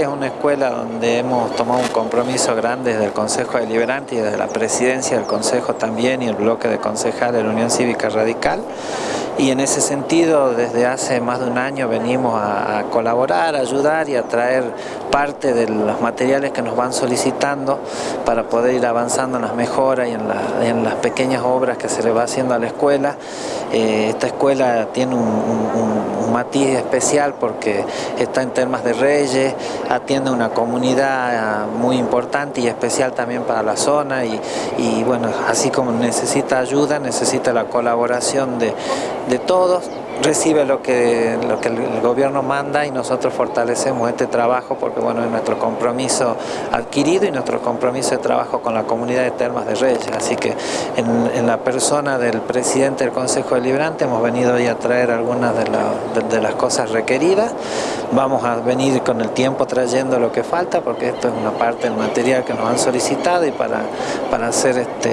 Es una escuela donde hemos tomado un compromiso grande desde el Consejo Deliberante y desde la presidencia del Consejo también y el bloque de concejales de la Unión Cívica Radical. Y en ese sentido, desde hace más de un año venimos a, colaborar, a ayudar y a traer parte de los materiales que nos van solicitando para poder ir avanzando en las mejoras y en, las pequeñas obras que se le va haciendo a la escuela. Eh, esta escuela tiene un, matiz especial porque está en temas de reyes, atiende una comunidad muy importante y especial también para la zona y, bueno, así como necesita ayuda, necesita la colaboración de todos recibe lo que, lo que el gobierno manda y nosotros fortalecemos este trabajo porque bueno, es nuestro compromiso adquirido y nuestro compromiso de trabajo con la comunidad de Termas de Reyes. Así que en, la persona del presidente del Consejo Deliberante hemos venido hoy a traer algunas de, las cosas requeridas. Vamos a venir con el tiempo trayendo lo que falta porque esto es una parte del material que nos han solicitado y para, para, hacer este,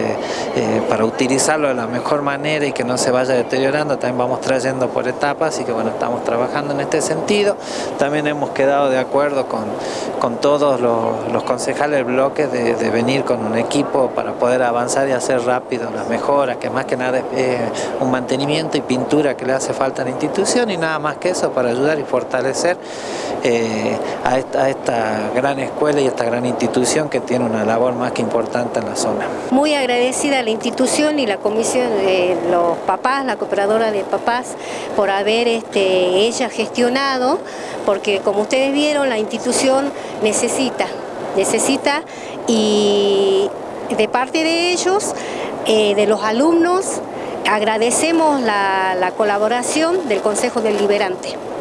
eh, para utilizarlo de la mejor manera y que no se vaya deteriorando también vamos trayendo por etapas, así que bueno, estamos trabajando en este sentido. También hemos quedado de acuerdo con, con todos los, concejales del bloque de, venir con un equipo para poder avanzar y hacer rápido las mejoras, que más que nada es un mantenimiento y pintura que le hace falta a la institución y nada más que eso para ayudar y fortalecer eh, a, esta, esta gran escuela y esta gran institución que tiene una labor más que importante en la zona. Muy agradecida a la institución y la comisión de los papás, la cooperadora de papás, por haber este, ella gestionado, porque como ustedes vieron, la institución necesita, necesita y de parte de ellos, eh, de los alumnos, agradecemos la, la colaboración del Consejo Deliberante.